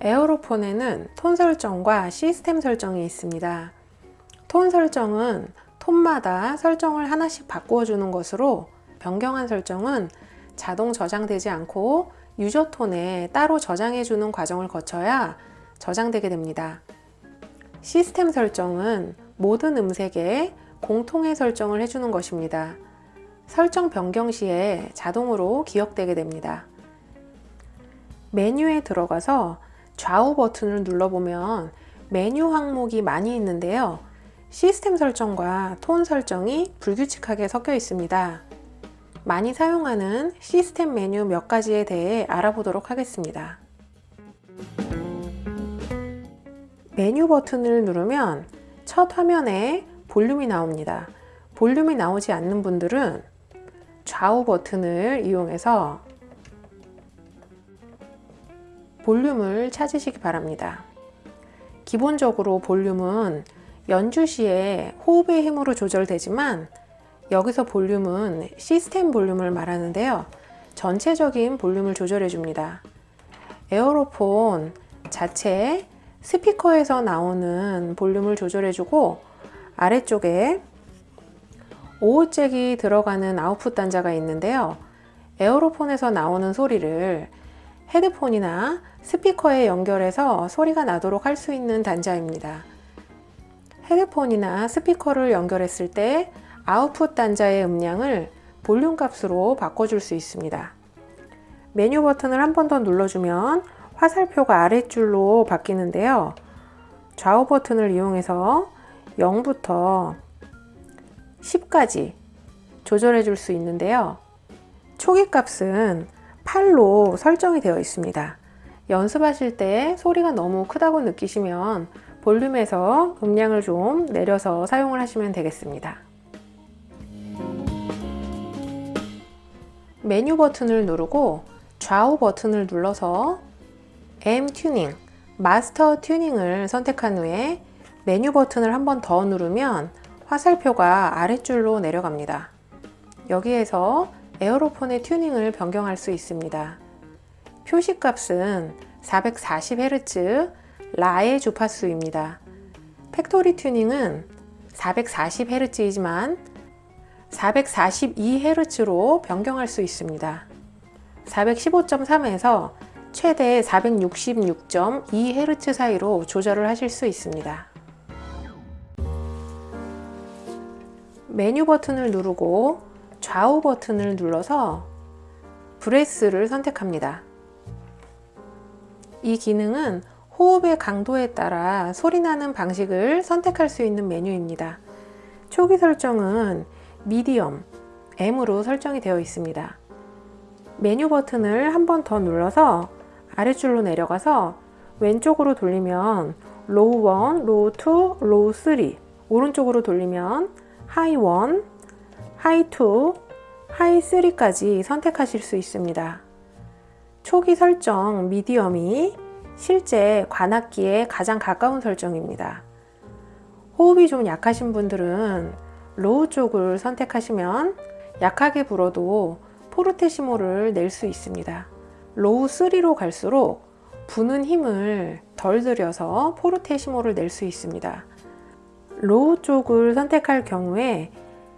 에어로폰에는 톤 설정과 시스템 설정이 있습니다. 톤 설정은 톤마다 설정을 하나씩 바꾸어 주는 것으로 변경한 설정은 자동 저장되지 않고 유저 톤에 따로 저장해 주는 과정을 거쳐야 저장되게 됩니다. 시스템 설정은 모든 음색에 공통의 설정을 해주는 것입니다. 설정 변경 시에 자동으로 기억되게 됩니다. 메뉴에 들어가서 좌우 버튼을 눌러보면 메뉴 항목이 많이 있는데요. 시스템 설정과 톤 설정이 불규칙하게 섞여 있습니다. 많이 사용하는 시스템 메뉴 몇 가지에 대해 알아보도록 하겠습니다. 메뉴 버튼을 누르면 첫 화면에 볼륨이 나옵니다. 볼륨이 나오지 않는 분들은 좌우 버튼을 이용해서 볼륨을 찾으시기 바랍니다. 기본적으로 볼륨은 연주 시에 호흡의 힘으로 조절되지만 여기서 볼륨은 시스템 볼륨을 말하는데요. 전체적인 볼륨을 조절해 줍니다. 에어로폰 자체 스피커에서 나오는 볼륨을 조절해 주고 아래쪽에 오디오잭이 들어가는 아웃풋 단자가 있는데요. 에어로폰에서 나오는 소리를 헤드폰이나 스피커에 연결해서 소리가 나도록 할 수 있는 단자입니다. 헤드폰이나 스피커를 연결했을 때 아웃풋 단자의 음량을 볼륨 값으로 바꿔줄 수 있습니다. 메뉴 버튼을 한 번 더 눌러주면 화살표가 아랫줄로 바뀌는데요. 좌우 버튼을 이용해서 0부터 10까지 조절해 줄 수 있는데요. 초기 값은 8로 설정이 되어 있습니다. 연습하실 때 소리가 너무 크다고 느끼시면 볼륨에서 음량을 좀 내려서 사용을 하시면 되겠습니다. 메뉴 버튼을 누르고 좌우 버튼을 눌러서 M 튜닝, 마스터 튜닝을 선택한 후에 메뉴 버튼을 한 번 더 누르면 화살표가 아랫줄로 내려갑니다. 여기에서 에어로폰의 튜닝을 변경할 수 있습니다. 표시값은 440Hz 라의 주파수입니다. factory tuning은 440Hz이지만 442Hz로 변경할 수 있습니다. 415.3에서 최대 466.2Hz 사이로 조절을 하실 수 있습니다. 메뉴 버튼을 누르고 좌우 버튼을 눌러서 브레스를 선택합니다. 이 기능은 호흡의 강도에 따라 소리나는 방식을 선택할 수 있는 메뉴입니다. 초기 설정은 medium, M으로 설정이 되어 있습니다. 메뉴 버튼을 한 번 더 눌러서 아래줄로 내려가서 왼쪽으로 돌리면 low 1, low 2, low 3 오른쪽으로 돌리면 high 1, high 2, high 3까지 선택하실 수 있습니다. 초기 설정 medium이 실제 관악기에 가장 가까운 설정입니다. 호흡이 좀 약하신 분들은 low 쪽을 선택하시면 약하게 불어도 포르테시모를 낼 수 있습니다. low 3로 갈수록 부는 힘을 덜 들여서 포르테시모를 낼 수 있습니다. low 쪽을 선택할 경우에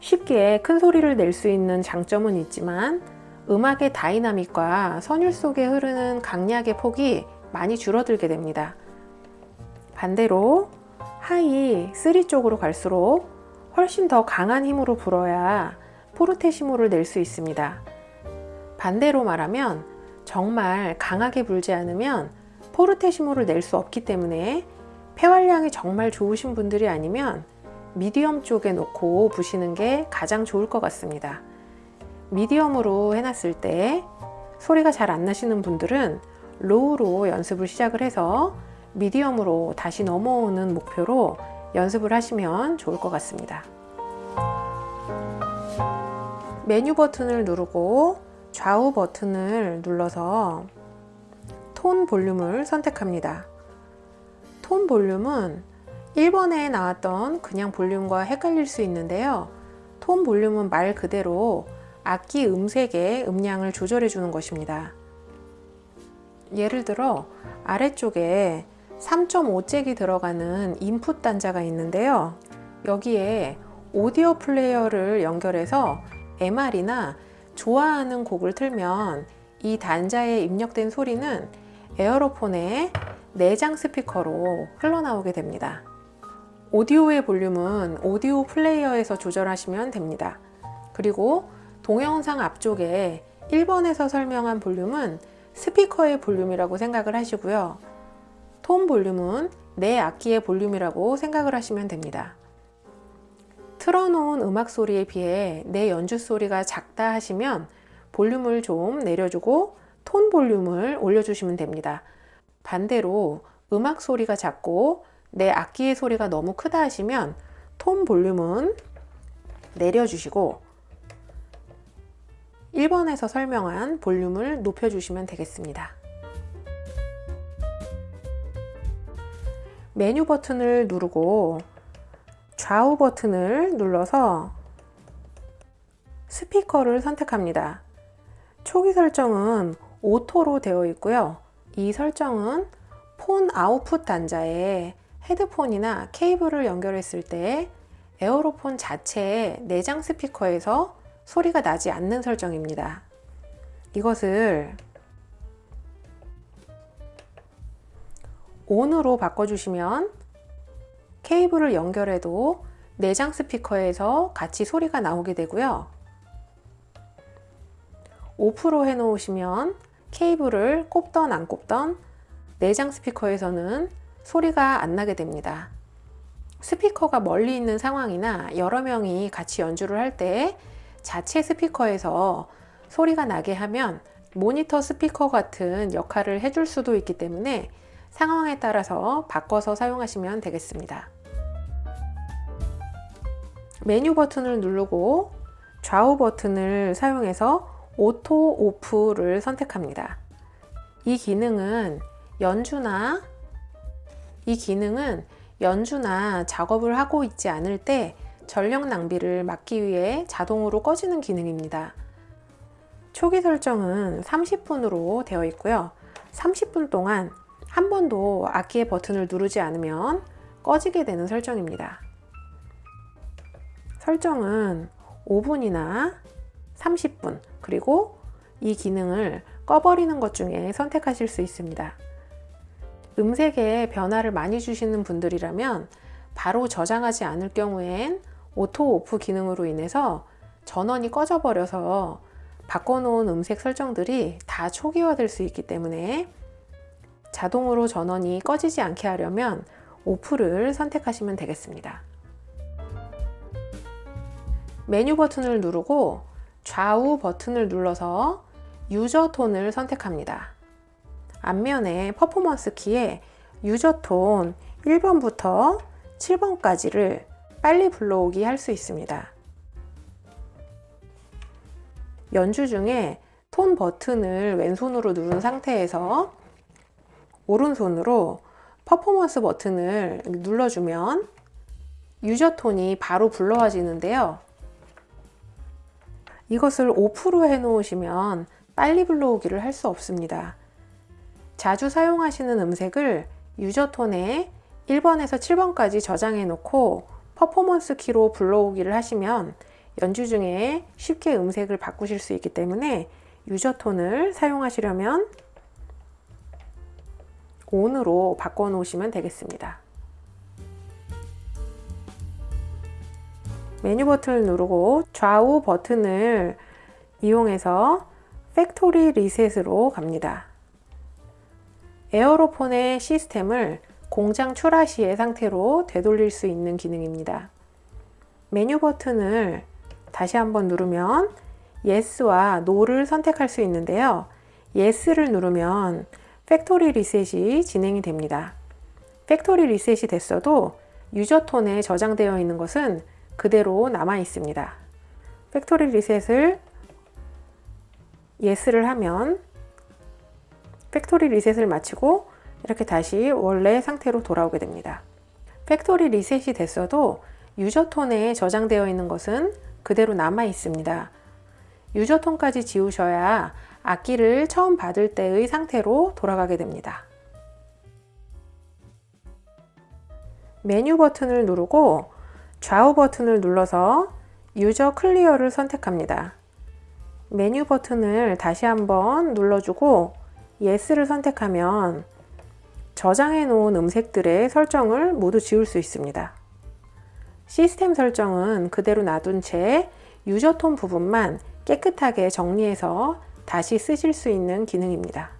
쉽게 큰 소리를 낼 수 있는 장점은 있지만 음악의 다이나믹과 선율 속에 흐르는 강약의 폭이 많이 줄어들게 됩니다. 반대로 high 3 쪽으로 갈수록 훨씬 더 강한 힘으로 불어야 포르테시모를 낼 수 있습니다. 반대로 말하면 정말 강하게 불지 않으면 포르테시모를 낼 수 없기 때문에 폐활량이 정말 좋으신 분들이 아니면 medium 쪽에 놓고 부시는 게 가장 좋을 것 같습니다. medium으로 해놨을 때 소리가 잘 안 나시는 분들은 low로 연습을 시작을 해서 medium으로 다시 넘어오는 목표로 연습을 하시면 좋을 것 같습니다. 메뉴 버튼을 누르고 좌우 버튼을 눌러서 tone volume을 선택합니다. tone volume은 1번에 나왔던 그냥 볼륨과 헷갈릴 수 있는데요. 톤 볼륨은 말 그대로 악기 음색의 음량을 조절해 주는 것입니다. 예를 들어 아래쪽에 3.5잭이 들어가는 인풋 단자가 있는데요. 여기에 오디오 플레이어를 연결해서 MR이나 좋아하는 곡을 틀면 이 단자에 입력된 소리는 에어로폰의 내장 스피커로 흘러나오게 됩니다. 오디오의 볼륨은 오디오 플레이어에서 조절하시면 됩니다. 그리고 동영상 앞쪽에 1번에서 설명한 볼륨은 스피커의 볼륨이라고 생각을 하시고요. 톤 볼륨은 내 악기의 볼륨이라고 생각을 하시면 됩니다. 틀어놓은 음악 소리에 비해 내 연주 소리가 작다 하시면 볼륨을 좀 내려주고 톤 볼륨을 올려주시면 됩니다. 반대로 음악 소리가 작고 내 악기의 소리가 너무 크다 하시면 톤 볼륨은 내려주시고 1번에서 설명한 볼륨을 높여주시면 되겠습니다. 메뉴 버튼을 누르고 좌우 버튼을 눌러서 스피커를 선택합니다. 초기 설정은 auto로 되어 있고요. 이 설정은 phone output 단자에 헤드폰이나 케이블을 연결했을 때 에어로폰 자체의 내장 스피커에서 소리가 나지 않는 설정입니다. 이것을 ON으로 바꿔주시면 케이블을 연결해도 내장 스피커에서 같이 소리가 나오게 되고요. 오프로 해 놓으시면 케이블을 꼽던 안 꼽던 내장 스피커에서는 소리가 안 나게 됩니다. 스피커가 멀리 있는 상황이나 여러 명이 같이 연주를 할 때 자체 스피커에서 소리가 나게 하면 모니터 스피커 같은 역할을 해줄 수도 있기 때문에 상황에 따라서 바꿔서 사용하시면 되겠습니다. 메뉴 버튼을 누르고 좌우 버튼을 사용해서 auto off를 선택합니다. 이 기능은 연주나 이 기능은 연주나 작업을 하고 있지 않을 때 전력 낭비를 막기 위해 자동으로 꺼지는 기능입니다. 초기 설정은 30분으로 되어 있고요. 30분 동안 한 번도 악기의 버튼을 누르지 않으면 꺼지게 되는 설정입니다. 설정은 5분이나 30분 그리고 이 기능을 꺼버리는 것 중에 선택하실 수 있습니다. 음색에 변화를 많이 주시는 분들이라면 바로 저장하지 않을 경우엔 auto off 기능으로 인해서 전원이 꺼져 버려서 바꿔놓은 음색 설정들이 다 초기화될 수 있기 때문에 자동으로 전원이 꺼지지 않게 하려면 오프를 선택하시면 되겠습니다. 메뉴 버튼을 누르고 좌우 버튼을 눌러서 유저 톤을 선택합니다. 앞면에 퍼포먼스 키에 유저 톤 1번부터 7번까지를 빨리 불러오기 할 수 있습니다. 연주 중에 톤 버튼을 왼손으로 누른 상태에서 오른손으로 퍼포먼스 버튼을 눌러주면 유저 톤이 바로 불러와지는데요. 이것을 오프로 해 놓으시면 빨리 불러오기를 할 수 없습니다. 자주 사용하시는 음색을 유저 톤에 1번에서 7번까지 저장해 놓고 퍼포먼스 키로 불러오기를 하시면 연주 중에 쉽게 음색을 바꾸실 수 있기 때문에 user tone을 사용하시려면 ON으로 바꿔 놓으시면 되겠습니다. 메뉴 버튼을 누르고 좌우 버튼을 이용해서 factory reset으로 갑니다. 에어로폰의 시스템을 공장 출하 시의 상태로 되돌릴 수 있는 기능입니다. 메뉴 버튼을 다시 한번 누르면 Yes와 No를 선택할 수 있는데요. Yes를 누르면 factory reset이 진행이 됩니다. factory reset이 됐어도 user tone에 저장되어 있는 것은 그대로 남아 있습니다. 팩토리 리셋을 Yes를 하면 팩토리 리셋을 마치고 이렇게 다시 원래 상태로 돌아오게 됩니다. factory reset이 됐어도 user tone에 저장되어 있는 것은 그대로 남아 있습니다. user tone까지 지우셔야 악기를 처음 받을 때의 상태로 돌아가게 됩니다. 메뉴 버튼을 누르고 좌우 버튼을 눌러서 user clear를 선택합니다. 메뉴 버튼을 다시 한번 눌러주고 Yes를 선택하면 저장해 놓은 음색들의 설정을 모두 지울 수 있습니다. 시스템 설정은 그대로 놔둔 채 유저 톤 부분만 깨끗하게 정리해서 다시 쓰실 수 있는 기능입니다.